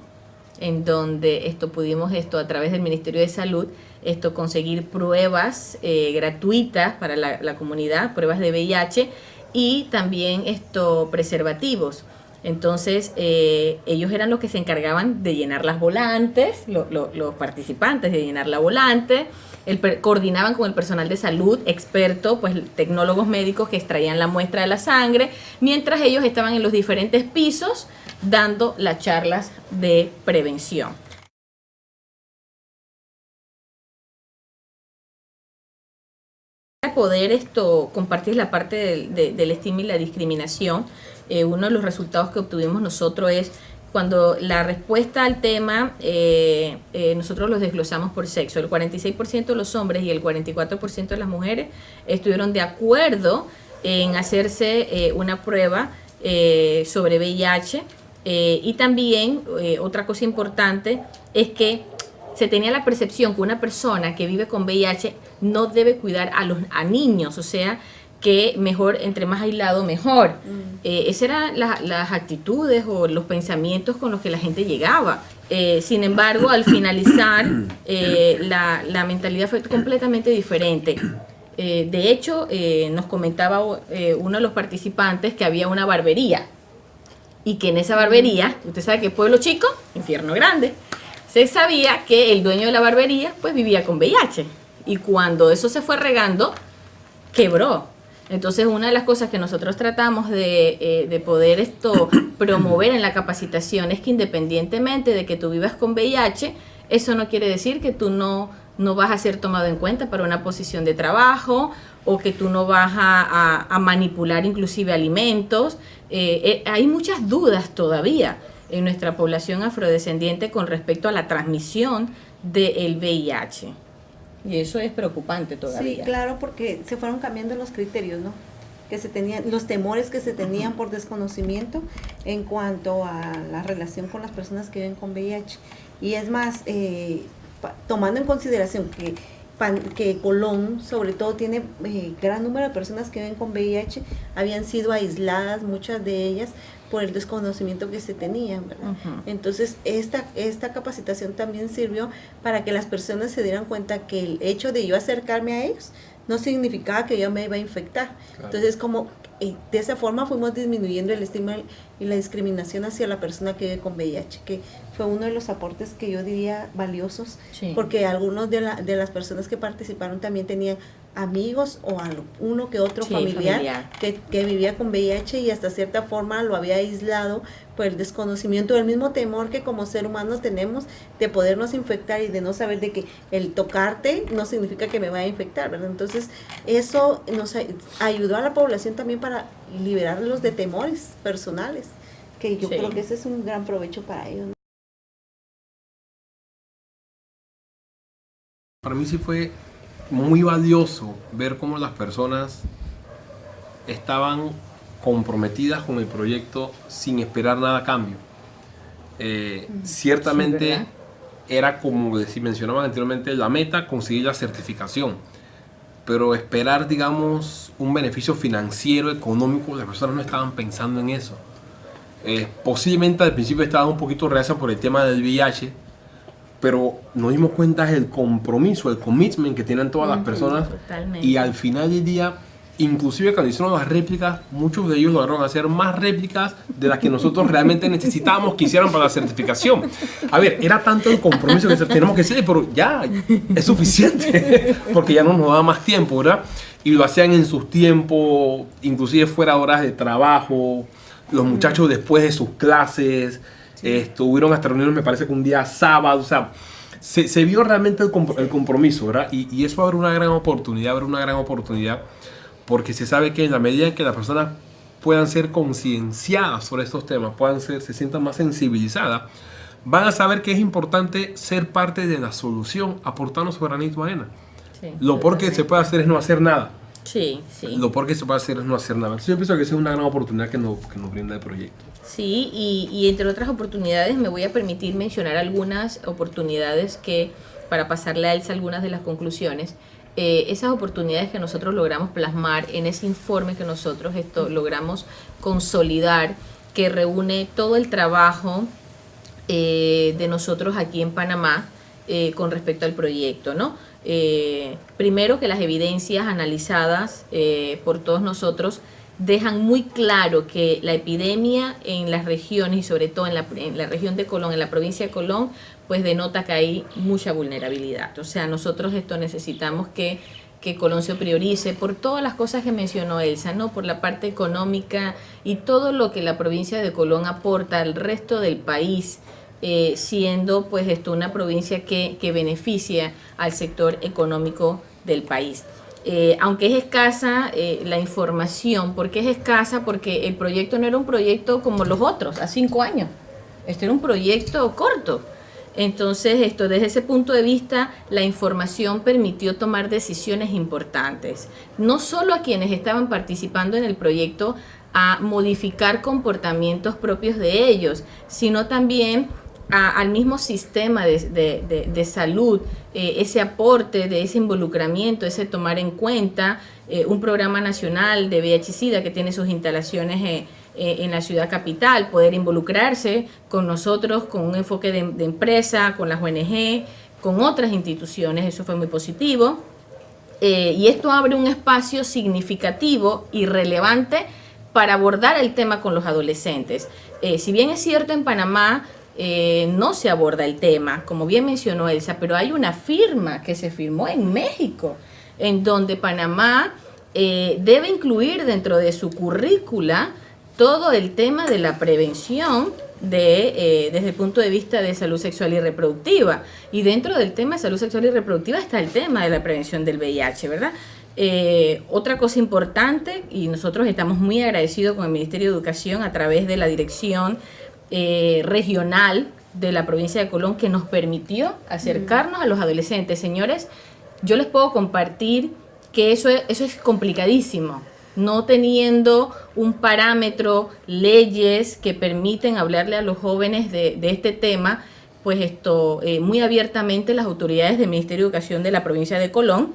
en donde esto pudimos esto a través del Ministerio de Salud esto conseguir pruebas eh, gratuitas para la, comunidad, pruebas de VIH y también esto preservativos. Entonces, eh, ellos eran los que se encargaban de llenar las volantes, los participantes de llenar la volante, el, coordinaban con el personal de salud, experto, pues tecnólogos médicos que extraían la muestra de la sangre, mientras ellos estaban en los diferentes pisos dando las charlas de prevención. Poder esto compartir la parte del, estigma y la discriminación, eh, uno de los resultados que obtuvimos nosotros es cuando la respuesta al tema, eh, eh, nosotros los desglosamos por sexo. El 46% de los hombres y el 44% de las mujeres estuvieron de acuerdo en hacerse una prueba sobre VIH. y también otra cosa importante es que se tenía la percepción que una persona que vive con VIH no debe cuidar a los a niños, o sea, que mejor, entre más aislado, mejor. Mm. Eh, esas eran las actitudes o los pensamientos con los que la gente llegaba. Eh, sin embargo, al finalizar, eh, la, la, mentalidad fue completamente diferente. de hecho, nos comentaba uno de los participantes que había una barbería y que en esa barbería, usted sabe que pueblo chico, infierno grande, se sabía que el dueño de la barbería pues vivía con VIH y cuando eso se fue regando, quebró. Entonces, una de las cosas que nosotros tratamos de, eh, de, poder esto promover en la capacitación es que independientemente de que tú vivas con VIH, eso no quiere decir que tú no, no vas a ser tomado en cuenta para una posición de trabajo o que tú no vas a, a, manipular inclusive alimentos. Eh, eh, hay muchas dudas todavía en nuestra población afrodescendiente con respecto a la transmisión del VIH. Y eso es preocupante todavía. Sí, claro, porque se fueron cambiando los criterios, ¿no? Que se tenían, los temores que se tenían por desconocimiento en cuanto a la relación con las personas que viven con VIH. Y es más, eh, tomando en consideración que, que Colón, sobre todo, tiene eh, gran número de personas que viven con VIH, habían sido aisladas, muchas de ellas, por el desconocimiento que se tenían, ¿verdad? Entonces, esta, esta capacitación también sirvió para que las personas se dieran cuenta que el hecho de yo acercarme a ellos no significaba que yo me iba a infectar. Entonces, como eh, de esa forma fuimos disminuyendo el estigma y la discriminación hacia la persona que vive con VIH, que fue uno de los aportes que yo diría valiosos, porque algunos de, la, de las personas que participaron también tenían amigos o a uno que otro familiar, Que, que, vivía con VIH y hasta cierta forma lo había aislado por el desconocimiento, el mismo temor que como ser humano tenemos de podernos infectar y de no saber de que el tocarte no significa que me vaya a infectar, ¿verdad? Entonces eso nos ayudó a la población también para liberarlos de temores personales, que yo creo que ese es un gran provecho para ellos. Para mí sí fue muy valioso ver cómo las personas estaban comprometidas con el proyecto sin esperar nada a cambio. Eh, mm, ciertamente era como si mencionaban anteriormente la meta conseguir la certificación. Pero esperar digamos un beneficio financiero económico las personas no estaban pensando en eso. Eh, posiblemente al principio estaban un poquito reacias por el tema del VIH pero nos dimos cuenta del compromiso, el commitment que tienen todas las personas. Y al final del día, inclusive cuando hicieron las réplicas, muchos de ellos lograron hacer más réplicas de las que nosotros realmente necesitábamos que hicieran para la certificación. A ver, era tanto el compromiso que tenemos que hacer, pero ya es suficiente, porque ya no nos da más tiempo, ¿verdad? Y lo hacían en sus tiempos, inclusive fuera horas de trabajo, los muchachos después de sus clases, estuvieron hasta reuniones, me parece que un día sábado, o sea, se, vio realmente el, compromiso, ¿verdad? Y, eso abre una gran oportunidad, abre una gran oportunidad, porque se sabe que en la medida en que las personas puedan ser concienciadas sobre estos temas, puedan ser, se sientan más sensibilizadas, van a saber que es importante ser parte de la solución, aportando su granito arena. Lo peor que se puede hacer es no hacer nada. Sí, sí. Lo peor que se puede hacer es no hacer nada. yo pienso que esa es una gran oportunidad que nos, que nos brinda el proyecto. Sí, y, y, entre otras oportunidades me voy a permitir mencionar algunas oportunidades que, para pasarle a Elsa algunas de las conclusiones, eh, esas oportunidades que nosotros logramos plasmar en ese informe que nosotros esto, logramos consolidar, que reúne todo el trabajo eh, de nosotros aquí en Panamá eh, con respecto al proyecto, ¿no? primero que las evidencias analizadas por todos nosotros dejan muy claro que la epidemia en las regiones y sobre todo en la, en la, región de Colón, en la provincia de Colón, pues denota que hay mucha vulnerabilidad. O sea, nosotros esto necesitamos que, que Colón se priorice por todas las cosas que mencionó Elsa, ¿no? por la parte económica y todo lo que la provincia de Colón aporta al resto del país, eh, siendo pues esto una provincia que, que beneficia al sector económico del país. Eh, aunque es escasa eh, la información, ¿por qué es escasa? Porque el proyecto no era un proyecto como los otros, a cinco años. Este era un proyecto corto. Entonces, esto desde ese punto de vista, la información permitió tomar decisiones importantes, no solo a quienes estaban participando en el proyecto a modificar comportamientos propios de ellos, sino también al mismo sistema de, salud, eh, ese aporte de ese involucramiento, ese tomar en cuenta eh, un programa nacional de VIH-Sida que tiene sus instalaciones eh, en la ciudad capital, poder involucrarse con nosotros, con un enfoque de, de empresa, con las ONG, con otras instituciones, eso fue muy positivo. y esto abre un espacio significativo y relevante para abordar el tema con los adolescentes. si bien es cierto en Panamá eh, no se aborda el tema, como bien mencionó Elsa, pero hay una firma que se firmó en México, en donde Panamá eh, debe incluir dentro de su currícula todo el tema de la prevención de, eh, desde el punto de vista de salud sexual y reproductiva. Y dentro del tema de salud sexual y reproductiva está el tema de la prevención del VIH, ¿verdad? Otra cosa importante, y nosotros estamos muy agradecidos con el Ministerio de Educación a través de la dirección eh, regional de la provincia de Colón que nos permitió acercarnos a los adolescentes. Señores, yo les puedo compartir que eso eso es complicadísimo no teniendo un parámetro, leyes que permiten hablarle a los jóvenes de, este tema, pues esto, eh, muy abiertamente las autoridades del Ministerio de Educación de la provincia de Colón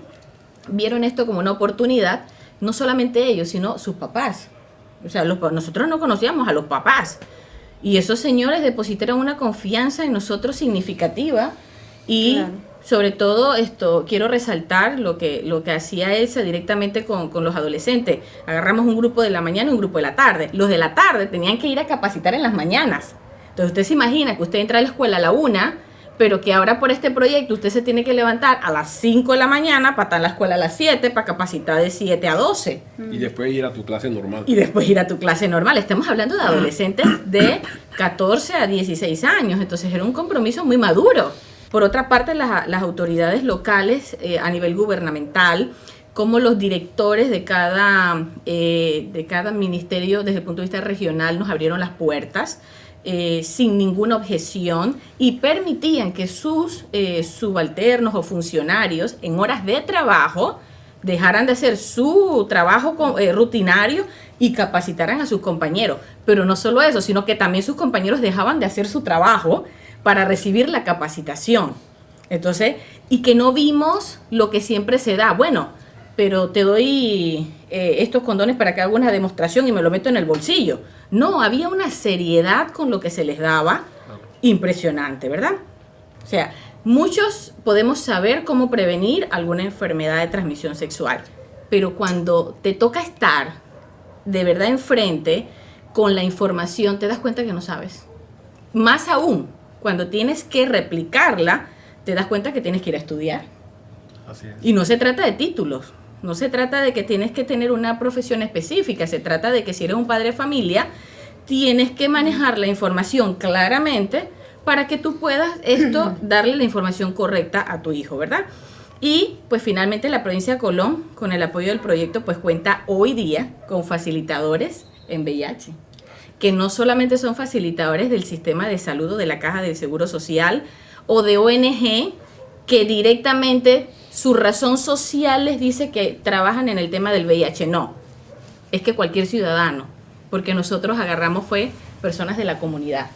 vieron esto como una oportunidad, no solamente ellos, sino sus papás. O sea, nosotros no conocíamos a los papás. Y esos señores depositaron una confianza en nosotros significativa y sobre todo esto quiero resaltar lo que lo que hacía Elsa directamente con, los adolescentes. Agarramos un grupo de la mañana y un grupo de la tarde. Los de la tarde tenían que ir a capacitar en las mañanas. Entonces usted se imagina que usted entra a la escuela a la una pero que ahora por este proyecto usted se tiene que levantar a las 5 de la mañana para estar en la escuela a las 7 para capacitar de 7 a 12. Y después ir a tu clase normal. Y después ir a tu clase normal. Estamos hablando de adolescentes de 14 a 16 años, entonces era un compromiso muy maduro. Por otra parte, las, autoridades locales eh, a nivel gubernamental, como los directores de cada, eh, de cada ministerio desde el punto de vista regional nos abrieron las puertas eh, sin ninguna objeción y permitían que sus subalternos o funcionarios en horas de trabajo dejaran de hacer su trabajo rutinario y capacitaran a sus compañeros. Pero no solo eso, sino que también sus compañeros dejaban de hacer su trabajo para recibir la capacitación. Entonces, y que no vimos lo que siempre se da. Bueno, pero te doy eh, estos condones para que haga una demostración y me lo meto en el bolsillo. No, había una seriedad con lo que se les daba impresionante, ¿verdad? O sea, muchos podemos saber cómo prevenir alguna enfermedad de transmisión sexual, pero cuando te toca estar de verdad enfrente con la información, te das cuenta que no sabes. Más aún, cuando tienes que replicarla, te das cuenta que tienes que ir a estudiar. Y no se trata de títulos, no se trata de que tienes que tener una profesión específica, se trata de que si eres un padre de familia, tienes que manejar la información claramente para que tú puedas esto darle la información correcta a tu hijo, ¿verdad? Y pues finalmente la provincia de Colón, con el apoyo del proyecto, pues cuenta hoy día con facilitadores en VIH que no solamente son facilitadores del sistema de salud o de la caja del Seguro Social o de ONG, que directamente su razón social les dice que trabajan en el tema del VIH. No, es que cualquier ciudadano, porque nosotros agarramos fue personas de la comunidad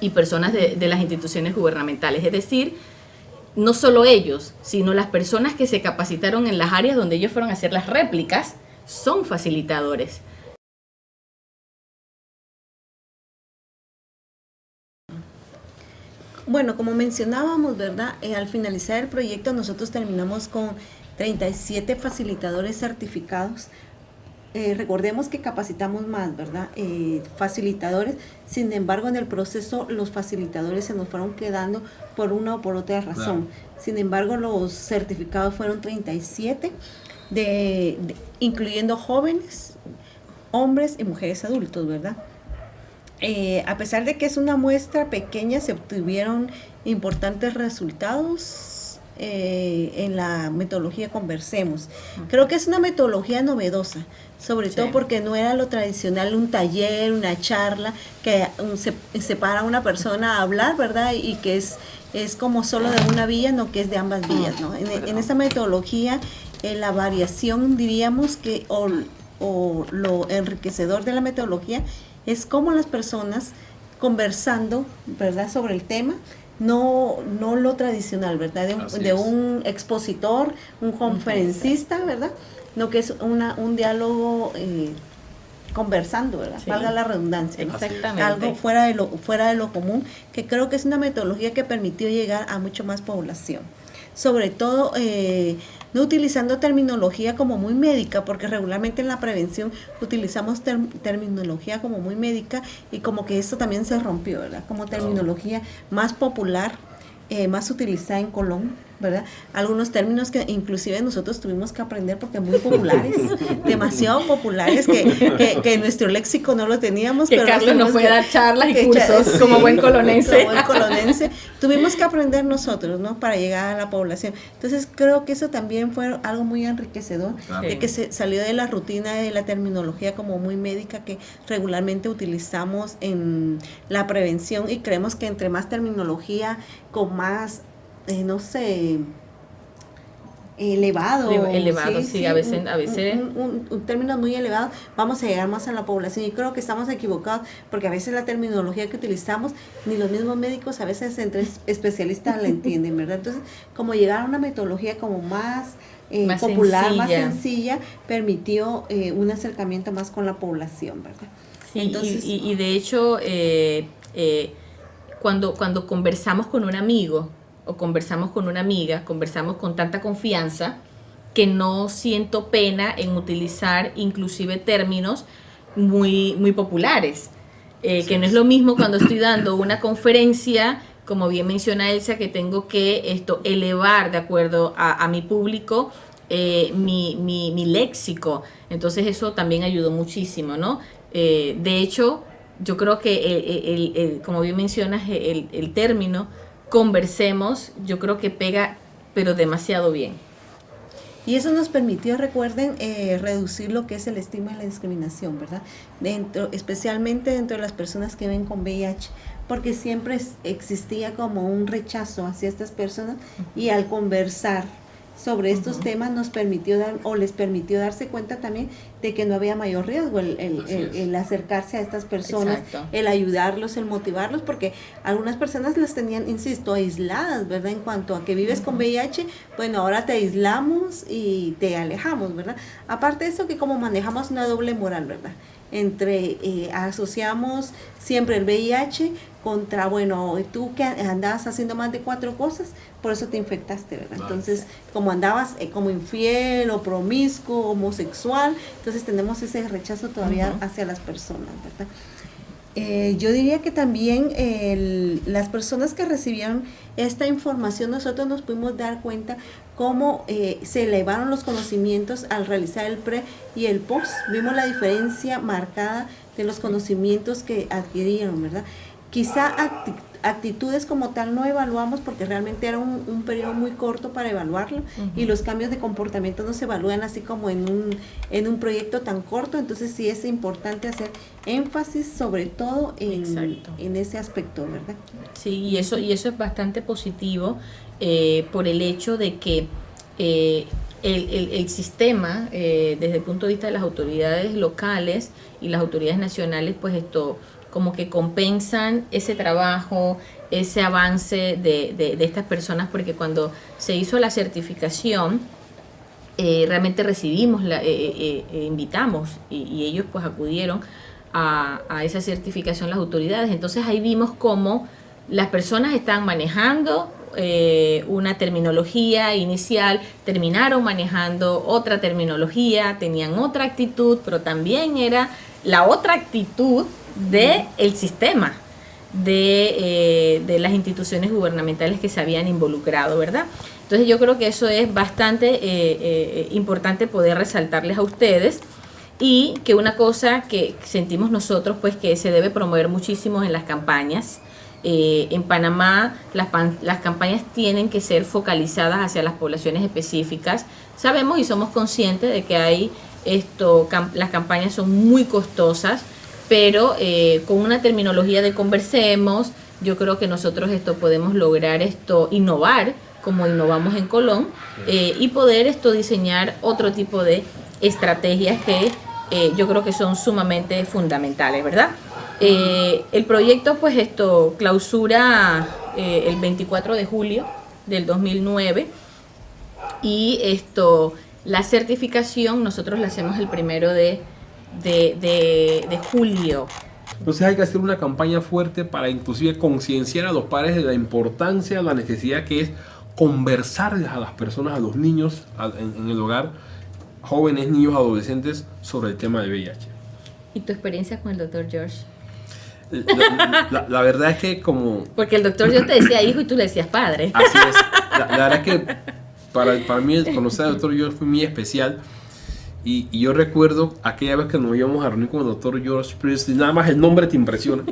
y personas de, las instituciones gubernamentales, es decir, no solo ellos, sino las personas que se capacitaron en las áreas donde ellos fueron a hacer las réplicas, son facilitadores. Bueno, como mencionábamos, ¿verdad? Eh, al finalizar el proyecto nosotros terminamos con 37 facilitadores certificados. Eh, recordemos que capacitamos más, ¿verdad? Eh, facilitadores, sin embargo en el proceso los facilitadores se nos fueron quedando por una o por otra razón. Sin embargo los certificados fueron 37, de, incluyendo jóvenes, hombres y mujeres adultos, ¿verdad? Eh, a pesar de que es una muestra pequeña, se obtuvieron importantes resultados eh, en la metodología Conversemos. Creo que es una metodología novedosa, sobre todo porque no era lo tradicional, un taller, una charla, que se, para una persona a hablar, ¿verdad? Y que es, es como solo de una vía, no que es de ambas vías, ¿no? En, en esta metodología, eh, la variación, diríamos que, o, o lo enriquecedor de la metodología, es como las personas conversando, ¿verdad?, sobre el tema, no, no lo tradicional, ¿verdad?, de un, expositor, un conferencista, ¿verdad?, no que es una, un diálogo eh, conversando, ¿verdad? Valga la redundancia. Exactamente. Algo fuera de, lo, fuera de lo común, que creo que es una metodología que permitió llegar a mucho más población. Sobre todo eh, no utilizando terminología como muy médica, porque regularmente en la prevención utilizamos terminología como muy médica y como que esto también se rompió, ¿verdad? Como terminología más popular, eh, más utilizada en Colón, ¿verdad? Algunos términos que inclusive nosotros tuvimos que aprender porque muy populares, demasiado populares, que, que, nuestro léxico no lo teníamos. Que pero Carlos nos puede dar charlas y cursos como buen colonense. Como buen colonense. Tuvimos que aprender nosotros, ¿no? Para llegar a la población. Entonces creo que eso también fue algo muy enriquecedor, de que se salió de la rutina de la terminología como muy médica que regularmente utilizamos en la prevención y creemos que entre más terminología, con más eh, no sé, elevado. Elevado, sí, a veces. Un, a veces... Un, término muy elevado, vamos a llegar más a la población. Y creo que estamos equivocados porque a veces la terminología que utilizamos, ni los mismos médicos, a veces entre especialistas la entienden, ¿verdad? Entonces, como llegar a una metodología como más... Eh, popular, más sencilla, permitió eh, un acercamiento más con la población, ¿verdad? Sí, Entonces, y, y, de hecho, cuando, cuando conversamos con un amigo, o conversamos con una amiga, conversamos con tanta confianza que no siento pena en utilizar inclusive términos muy, muy populares. Eh, que no es lo mismo cuando estoy dando una conferencia, como bien menciona Elsa, que tengo que esto elevar de acuerdo a, mi público eh, mi, mi, léxico. Entonces eso también ayudó muchísimo, ¿no? Eh, de hecho, yo creo que, el, como bien mencionas, el, el término conversemos, yo creo que pega, pero demasiado bien. Y eso nos permitió, recuerden, eh, reducir lo que es el estigma y la discriminación, ¿verdad? Dentro, especialmente dentro de las personas que ven con VIH, porque siempre existía como un rechazo hacia estas personas y al conversar sobre estos temas nos permitió dar o les permitió darse cuenta también de que no había mayor riesgo el, el, acercarse a estas personas, el ayudarlos, el motivarlos, porque algunas personas las tenían, insisto, aisladas, ¿verdad? En cuanto a que vives con VIH, bueno, ahora te aislamos y te alejamos, ¿verdad? Aparte de eso que como manejamos una doble moral, ¿verdad? Entre eh, asociamos siempre el VIH contra, bueno, tú que andabas haciendo más de cuatro cosas, por eso te infectaste, ¿verdad? Entonces, como andabas eh, como infiel o promiscuo, homosexual, entonces tenemos ese rechazo todavía hacia las personas, ¿verdad? Eh, yo diría que también las personas que recibieron esta información, nosotros nos pudimos dar cuenta cómo eh, se elevaron los conocimientos al realizar el pre y el post. Vimos la diferencia marcada de los conocimientos que adquirieron, ¿verdad? Quizá actitudes como tal no evaluamos porque realmente era un, periodo muy corto para evaluarlo y los cambios de comportamiento no se evalúan así como en un, en un proyecto tan corto, entonces sí es importante hacer énfasis sobre todo en, en ese aspecto, ¿verdad? Sí, y eso, y eso es bastante positivo eh, por el hecho de que eh, el, el, el, sistema, eh, desde el punto de vista de las autoridades locales y las autoridades nacionales, pues esto como que compensan ese trabajo, ese avance de, de, estas personas, porque cuando se hizo la certificación, eh, realmente recibimos, la, eh, eh, invitamos y, ellos pues acudieron a, a, esa certificación las autoridades. Entonces ahí vimos cómo las personas están manejando una terminología inicial, terminaron manejando otra terminología, tenían otra actitud, pero también era la otra actitud del el sistema de, eh, de, las instituciones gubernamentales que se habían involucrado, ¿verdad? Entonces yo creo que eso es bastante eh, eh, importante poder resaltarles a ustedes y que una cosa que sentimos nosotros pues que se debe promover muchísimo en las campañas, en Panamá las, las campañas tienen que ser focalizadas hacia las poblaciones específicas. Sabemos y somos conscientes de que hay esto, las campañas son muy costosas, pero eh, con una terminología de conversemos, yo creo que nosotros esto podemos lograr esto, innovar, como innovamos en Colón, eh, y poder esto diseñar otro tipo de estrategias que eh, yo creo que son sumamente fundamentales, ¿verdad? el proyecto pues esto clausura el 24 de julio del 2009 y esto la certificación nosotros la hacemos el primero de de, julio. Entonces hay que hacer una campaña fuerte para inclusive concienciar a los padres de la importancia, la necesidad que es conversarles a las personas, a los niños en, el hogar, jóvenes, niños, adolescentes, sobre el tema de VIH. ¿Y tu experiencia con el doctor George? La, la- la verdad es que como... Porque el doctor yo te decía hijo y tú le decías padre. Así es. La, la verdad es que para, para mí conocer al doctor George fue muy especial. Y, y yo recuerdo aquella vez que nos íbamos a reunir con el doctor George Priestley, nada más el nombre te impresiona.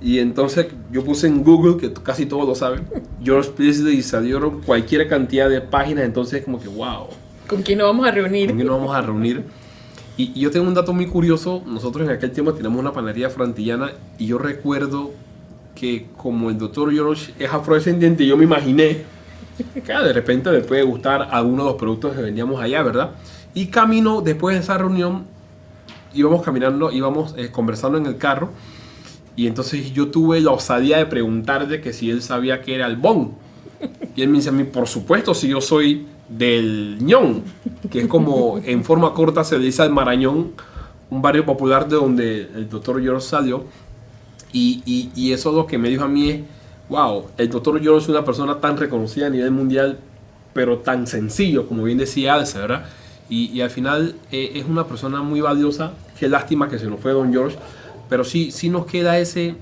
Y entonces yo puse en Google, que casi todos lo saben, George Priestley y salieron cualquier cantidad de páginas, entonces como que wow, ¿Con quién nos vamos a reunir? ¿con quién nos vamos a reunir? Y, y yo tengo un dato muy curioso, nosotros en aquel tiempo teníamos una panadería frantillana y yo recuerdo que como el doctor George es afrodescendiente, yo me imaginé de repente le puede gustar alguno de los productos que vendíamos allá, ¿verdad? Y camino, después de esa reunión, íbamos caminando, íbamos eh, conversando en el carro y entonces yo tuve la osadía de preguntarle que si él sabía que era el bon. Y él me dice a mí, por supuesto, si yo soy del ñón, que es como en forma corta se le dice al Marañón, un barrio popular de donde el doctor George salió. Y eso lo que me dijo a mí es, wow, el doctor George es una persona tan reconocida a nivel mundial, pero tan sencillo, como bien decía Alce, ¿verdad? Y, al final eh, es una persona muy valiosa. Qué lástima que se nos fue Don George, pero sí, sí nos queda ese,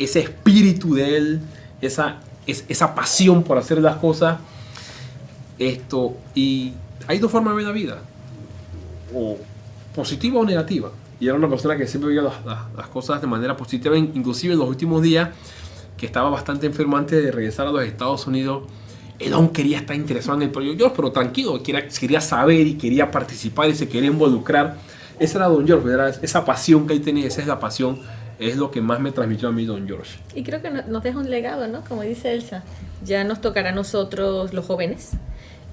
ese espíritu de él, esa, es- esa pasión por hacer las cosas. Esto, y hay dos formas de ver la vida, o positiva o negativa. Y era una persona que siempre veía las, cosas de manera positiva, in- inclusive en los últimos días, que estaba bastante enfermo antes de regresar a los Estados Unidos. Él aún quería estar interesado en el proyecto, George, pero tranquilo, quería, quería saber y quería participar y se quería involucrar. Ese era Don George, era esa pasión que él tenía, esa es la pasión, es lo que más me transmitió a mí Don George. Y creo que no- nos deja un legado, ¿no? Como dice Elsa, ya nos tocará a nosotros los jóvenes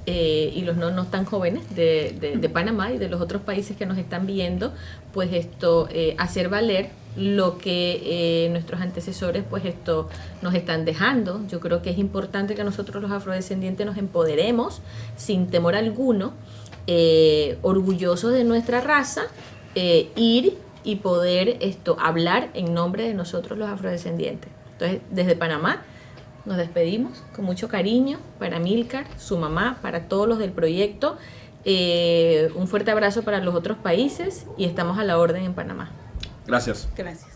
eh, y los no, no tan jóvenes de, Panamá y de los otros países que nos están viendo, pues esto, eh, hacer valer lo que eh, nuestros antecesores pues esto nos están dejando. Yo creo que es importante que nosotros los afrodescendientes nos empoderemos sin temor alguno, orgullosos de nuestra raza, ir y poder esto hablar en nombre de nosotros los afrodescendientes. Entonces, desde Panamá nos despedimos con mucho cariño para Milcar, su mamá, para todos los del proyecto. Eh, un fuerte abrazo para los otros países y estamos a la orden en Panamá. Gracias. Gracias.